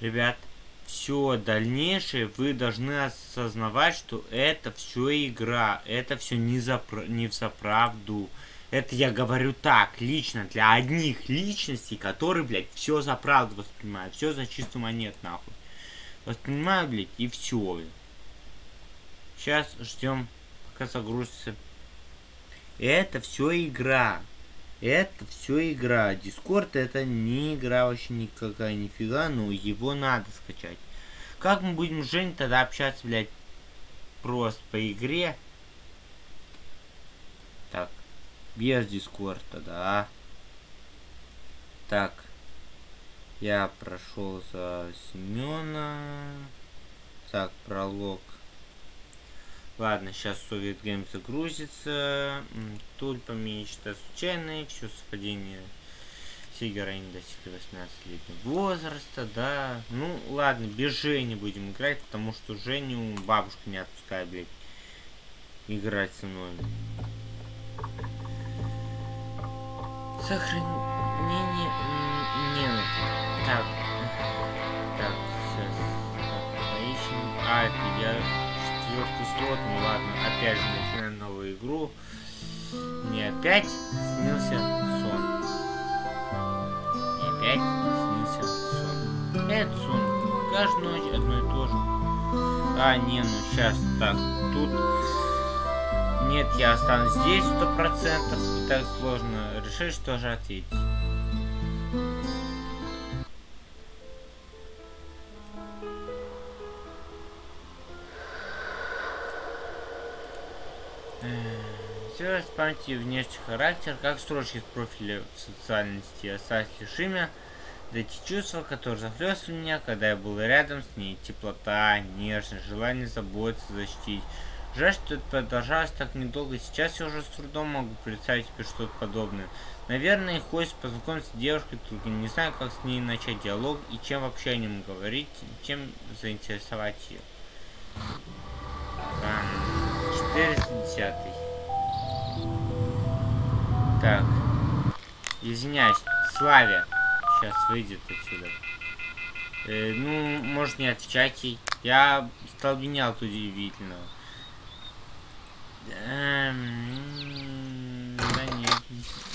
Ребят, все дальнейшее вы должны осознавать, что это все игра. Это все не, за, не за правду. Это я говорю так, лично, для одних личностей, которые, блядь, все за правду воспринимают. Все за чистую монет, нахуй. Воспринимаю, блядь, и все. Сейчас ждем, пока загрузится. Это все игра. Это все игра. Дискорд это не игра вообще никакая, нифига, но его надо скачать. Как мы будем с Жень тогда общаться, блядь, просто по игре? Так, без Дискорда, да. Так, я прошел за Семена. Так, пролог. Ладно, сейчас Совет Гейм загрузится. Тульпа мечта случайная, все совпадение. Все героини достигли 18-летнего возраста, да. Ну, ладно, без Жени будем играть, потому что Женю бабушка не отпускает, блядь, играть со мной. Сохранение... Не, ну, так. Так, сейчас. Так, поищем. А, это я четвертый слот, ну ладно, опять же начинаем новую игру. Мне опять снился сон. Мне опять снился сон. Это сон. Каждую ночь одно и то же. А, не, ну сейчас так. Тут... Нет, я останусь здесь сто процентов. Так сложно решить, что же ответить. Памяти внешний характер, как строчки с профиля в социальности, осталось лишь имя, да эти чувства, которые захлестывали меня, когда я был рядом с ней, теплота, нежность, желание заботиться, защитить. Жаль, что это продолжалось так недолго, сейчас я уже с трудом могу представить себе что-то подобное. Наверное, хочется познакомиться с девушкой, только не знаю, как с ней начать диалог и чем вообще о нем говорить, чем заинтересовать ее. 410. Так. Извиняюсь. Славя. Сейчас выйдет отсюда. Э, ну, может не отвечать ей. Я столбенял от удивительного. Эм, да нет.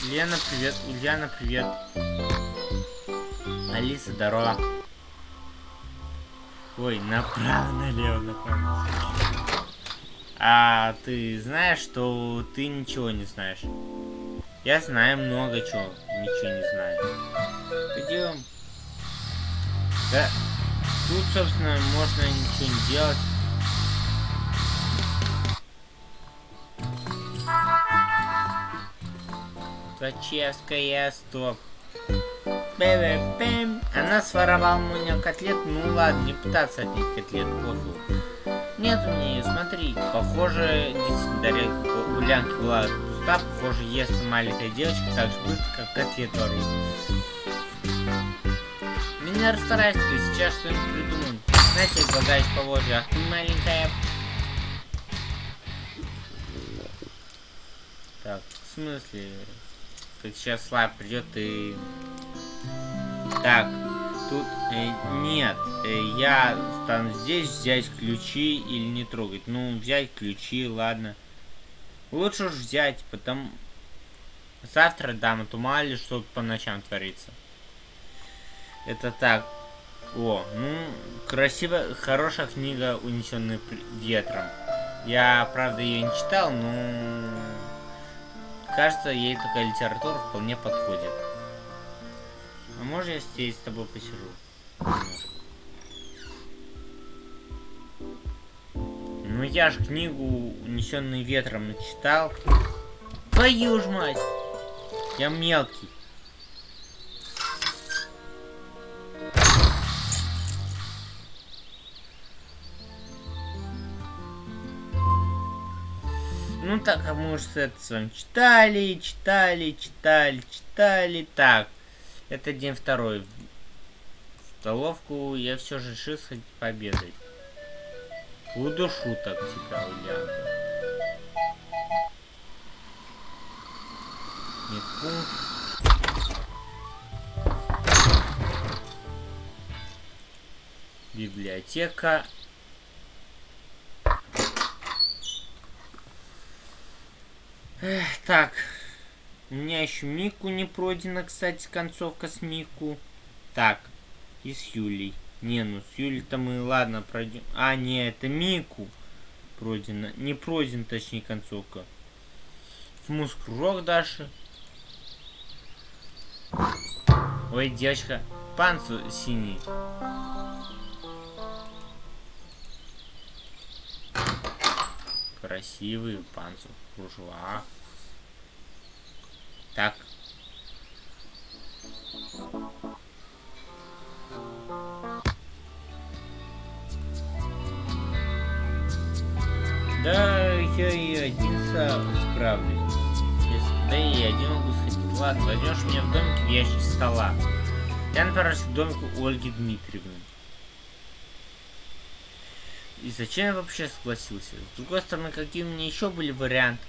Лена, привет. Ульяна, привет. Алиса, здорово. Ой, направо, налево, направо. А ты знаешь, что ты ничего не знаешь? Я знаю много чего, ничего не знаю. Пойдем. Да, тут, собственно, можно ничего не делать. Зачевская, стоп. Бэм. Она своровала у меня котлет. Ну ладно, не пытаться отнять котлет, пофиг. Нет у меня ее, смотри. Похоже, действительно, тарелка у Лянки была пуста. Похоже, ест маленькая девочка так же быстро, как котлет ворует. Меня расстарайся, ты сейчас что-нибудь придумаем. Знаете, излагаешь поводья, ах ты маленькая. Так, в смысле? Как сейчас Слайв придет и... Так, тут э, нет. Э, я стану здесь взять ключи или не трогать. Ну, взять ключи, ладно. Лучше уж взять, потом... Завтра дам, а то что по ночам творится. Это так. О, ну, красивая, хорошая книга, унесенная ветром. Я, правда, ее не читал, но... Кажется, ей такая литература вполне подходит. А может я здесь с тобой посижу? Ну я ж книгу «Унесенный ветром» начитал. Твою ж мать! Я мелкий. Ну так, а мы уже это с вами читали, читали, читали, читали. Так, это день второй. В столовку я все же решил сходить пообедать. Удушу так тебя, Ульянка. Медпункт. Библиотека. Эх, так. У меня еще Мику не пройдена, кстати, концовка с Мику. Так. И с Юлей. Не, ну с Юлей-то мы, ладно, пройдем. А, не, это Мику пройдена. Не пройден, точнее, концовка. В муск кружок Даши. Ой, девочка, панцу синий. Красивый панцу кружева. Так. Один справлюсь. Да и я один могу сходить. Ладно, возьмешь меня в домике в ящик стола. Я направился к домику Ольги Дмитриевны. И зачем я вообще согласился? С другой стороны, какие у меня еще были варианты?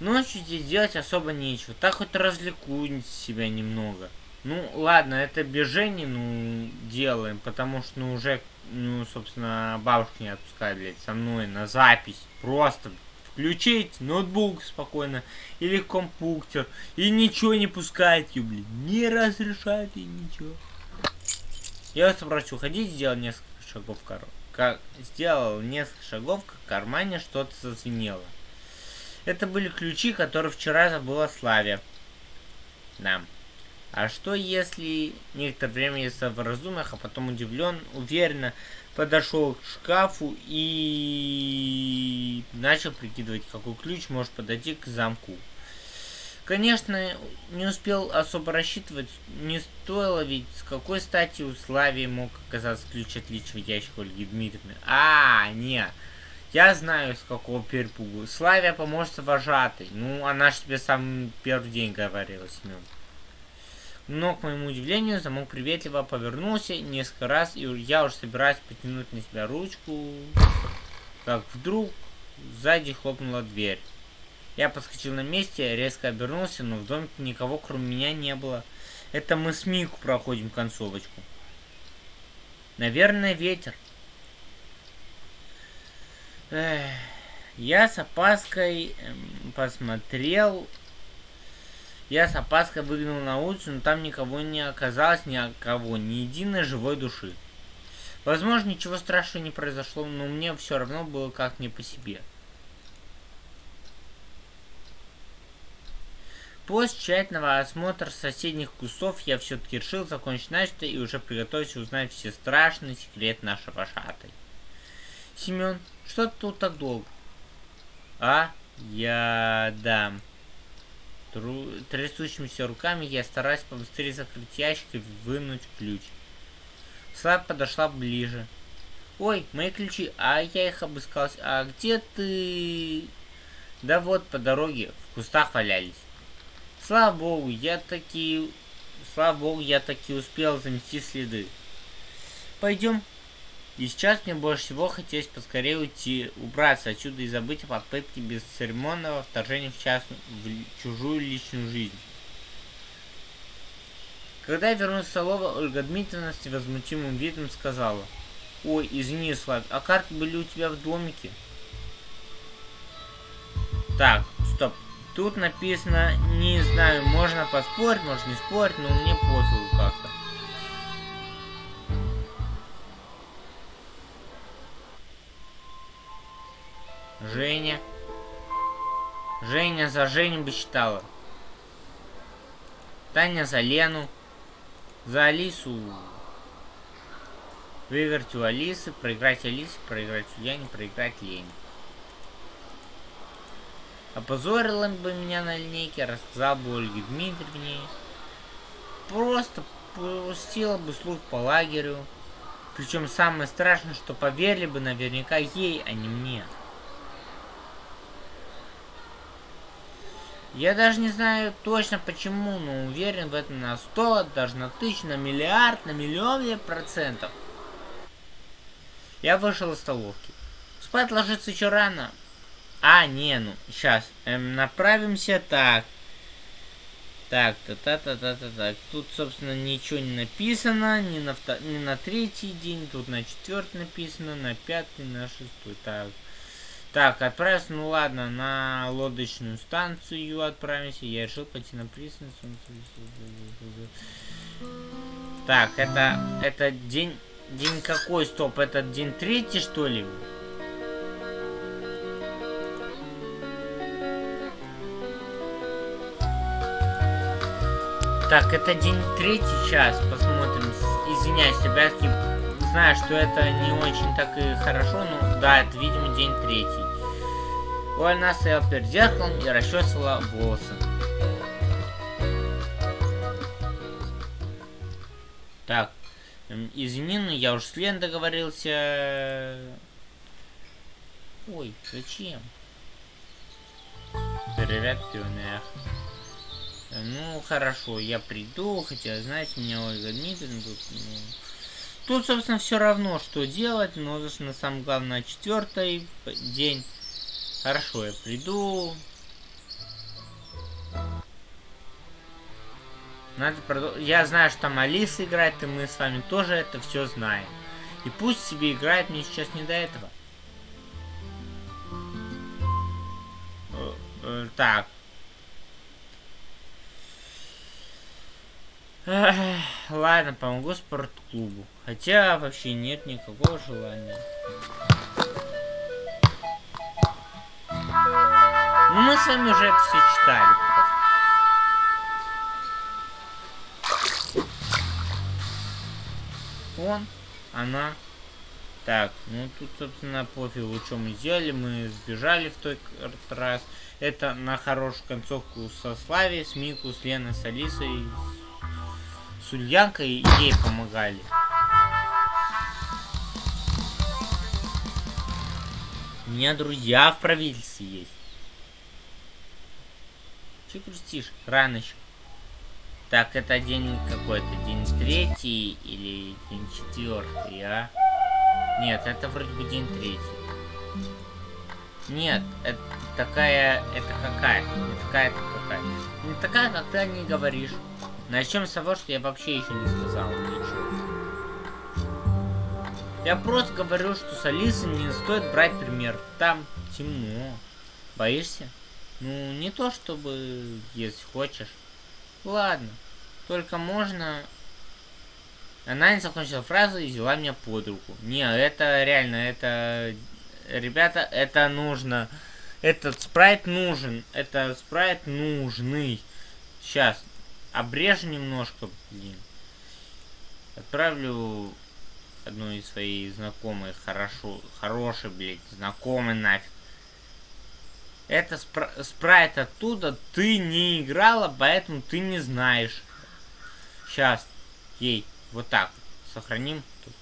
Ночью здесь делать особо нечего. Так хоть развлеку себя немного. Ну, ладно, это без Жени, ну, делаем, потому что, ну, уже, ну, собственно, бабушка не отпускает, блядь, со мной на запись. Просто включить ноутбук спокойно или компьютер и ничего не пускать, блин, не разрешать и ничего. Я вот собрался уходить, сделал несколько шагов в кар... как сделал несколько шагов, в кармане что-то зазвенело. Это были ключи, которые вчера забыла Славе. Да. А что если некоторое время я в раздумьях, а потом удивлен, уверенно подошел к шкафу и начал прикидывать, какой ключ может подойти к замку. Конечно, не успел особо рассчитывать, не стоило ведь, с какой стати у Славии мог оказаться ключ от личного ящика Ольги Дмитриевны. А, не, я знаю, с какого перепугу. Славия поможет вожатой. Ну, она же тебе сам первый день говорила, Семен. Но, к моему удивлению, замок приветливо повернулся несколько раз, и я уже собираюсь потянуть на себя ручку, как вдруг сзади хлопнула дверь. Я подскочил на месте, резко обернулся, но в домике никого, кроме меня, не было. Это мы с Мику проходим концовочку. Наверное, ветер. Эх, я с опаской эм, посмотрел я с опаской выглянул на улицу, но там никого не оказалось, ни кого, ни единой живой души. Возможно, ничего страшного не произошло, но мне все равно было как не по себе. После тщательного осмотра соседних кустов я все-таки решил закончить начатое и уже приготовился узнать все страшные секреты нашего шатой. Семен, что ты тут так долго? А? Я... да... Тру... Трясущимися руками я стараюсь побыстрее закрыть ящик и вынуть ключ. Слав подошла ближе. Ой, мои ключи, а я их обыскалась. А где ты? Да вот, по дороге, в кустах валялись. Слава богу, я таки... Слава богу, я таки успел замести следы. Пойдем, и сейчас мне больше всего хотелось поскорее уйти, убраться отсюда и забыть о попытке бесцеремонного вторжения в, частную, в чужую личную жизнь. Когда я вернулся в столовую, Ольга Дмитриевна с невозмутимым видом сказала. Ой, извини, Слав, а карты были у тебя в домике? Так, стоп. Тут написано, не знаю, можно поспорить, можно не спорить, но мне пофигу как-то. Женя. Женя за Женю бы считала. Таня за Лену. За Алису. Выиграть у Алисы, проиграть Алисе, проиграть у Яне, проиграть Лене. Опозорила бы меня на линейке, рассказал бы Ольге Дмитриевне. Просто пустила бы слух по лагерю. Причем самое страшное, что поверили бы наверняка ей, а не мне. Я даже не знаю точно почему, но уверен в этом на 100, даже на тысячу, на миллиард, на миллион ли процентов. Я вышел из столовки. Спать ложиться еще рано. А, не, ну, сейчас. Эм, направимся так. Так, та-та-та-та-та, так. Тут, собственно, ничего не написано, ни на, втор... ни на третий день, тут на четвертый написано, на пятый, на шестой. Так, так, отправился, ну ладно, на лодочную станцию отправимся. Я решил пойти на пристань. Так, это, это день, день какой, стоп, это день третий, что ли? Так, это день третий час. Посмотрим. Извиняюсь, ребятки. Знаю, что это не очень так и хорошо, но да, это, видимо, день третий. Она стояла перед зеркалом и расчесывала волосы. Так, извини, но я уж с Лен договорился. Ой, зачем? Привет, пионер. Ну, хорошо, я приду, хотя, знаете, меня Ольга Дмитриевна тут... Ну... Тут, собственно, все равно, что делать, но на самом главное, четвертый день. Хорошо, я приду. Надо продолжить. Я знаю, что там Алиса играет, и мы с вами тоже это все знаем. И пусть себе играет, мне сейчас не до этого. Э, ладно, помогу спортклубу. Хотя вообще нет никакого желания. Ну, мы с вами уже это все читали. Он, она. Так, ну тут, собственно, пофигу, что мы сделали. Мы сбежали в тот раз. Это на хорошую концовку со Слави, с Мику, с Леной, с Алисой, с Ульянкой ей помогали. У меня друзья в правительстве есть. Че грустишь? Рано еще. Так, это день какой-то, день третий или день четвертый, а? Нет, это вроде бы день третий. Нет, это такая, это какая? Не такая, это какая? Не такая, как не говоришь. Начнем с того, что я вообще еще не сказал ничего. Я просто говорю, что с Алисой не стоит брать пример. Там темно. Боишься? Ну, не то чтобы, если хочешь. Ладно. Только можно... Она не закончила фразу и взяла меня под руку. Не, это реально, это... Ребята, это нужно. Этот спрайт нужен. Это спрайт нужный. Сейчас, обрежу немножко, блин. Отправлю одну из своих знакомых, хорошо, хороший, блядь, знакомый нафиг. Это спра спрайт оттуда, ты не играла, поэтому ты не знаешь. Сейчас, ей, вот так, сохраним. Тут.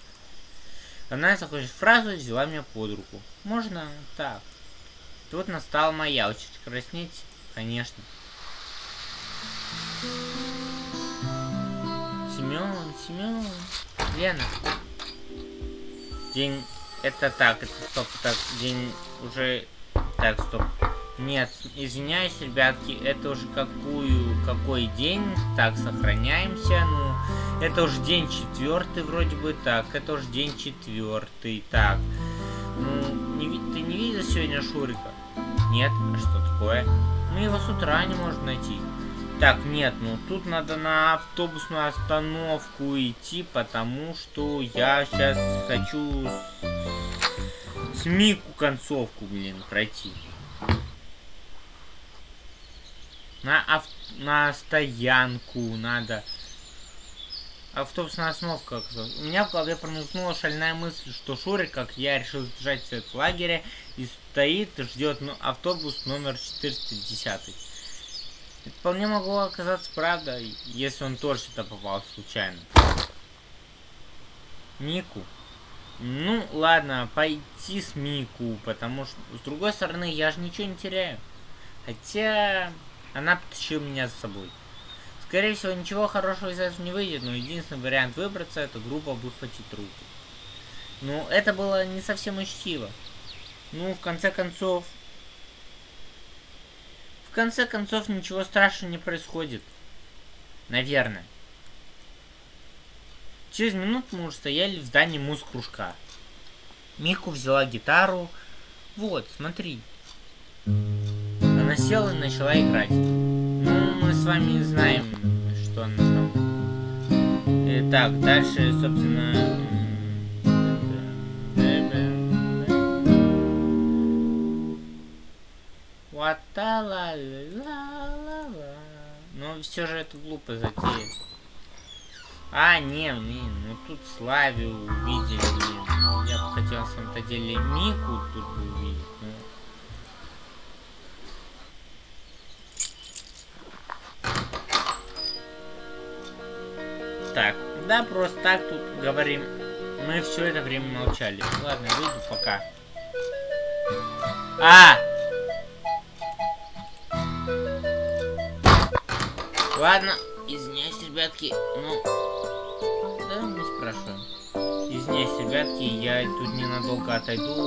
Она закончит фразу, взяла меня под руку. Можно так. Тут настала моя очередь краснеть, конечно. Семен, Семен. Лена. День... Это так, это стоп, так, день уже... Так, стоп. Нет, извиняюсь, ребятки, это уже какую, какой день? Так, сохраняемся, ну... Это уже день четвертый вроде бы, так, это уже день четвертый, так. Ну, не, ты не видел сегодня Шурика? Нет, а что такое? Мы его с утра не можем найти. Так, нет, ну тут надо на автобусную остановку идти, потому что я сейчас хочу с, с Мику концовку, блин, пройти. На, ав... на стоянку надо. Автобусная остановка. У меня в голове промелькнула шальная мысль, что Шурик, как я, решил сбежать с лагеря и стоит ждет ну, автобус номер 410. Это вполне могло оказаться правдой, если он тоже сюда попал случайно. Мику. Ну, ладно, пойти с Мику, потому что, с другой стороны, я же ничего не теряю. Хотя, она потащила меня за собой. Скорее всего, ничего хорошего из этого не выйдет, но единственный вариант выбраться, это грубо выхватить руку. Ну, это было не совсем учтиво. Ну, в конце концов, в конце концов, ничего страшного не происходит. Наверное. Через минуту мы уже стояли в здании муз-кружка. Мику взяла гитару. Вот, смотри. Она села и начала играть. Ну, мы с вами знаем, что она там. Итак, дальше, собственно... Ватала ла ла ла Но все же это глупо затея. А, не, блин, ну тут Славию увидели, блин. Я бы хотел, на самом-то деле, Мику тут увидеть, но... Так, да, просто так тут говорим. Мы все это время молчали. Ладно, выйду пока. А! Ладно, извиняюсь, ребятки, ну... Да, не спрашиваю. Извиняюсь, ребятки, я тут ненадолго отойду.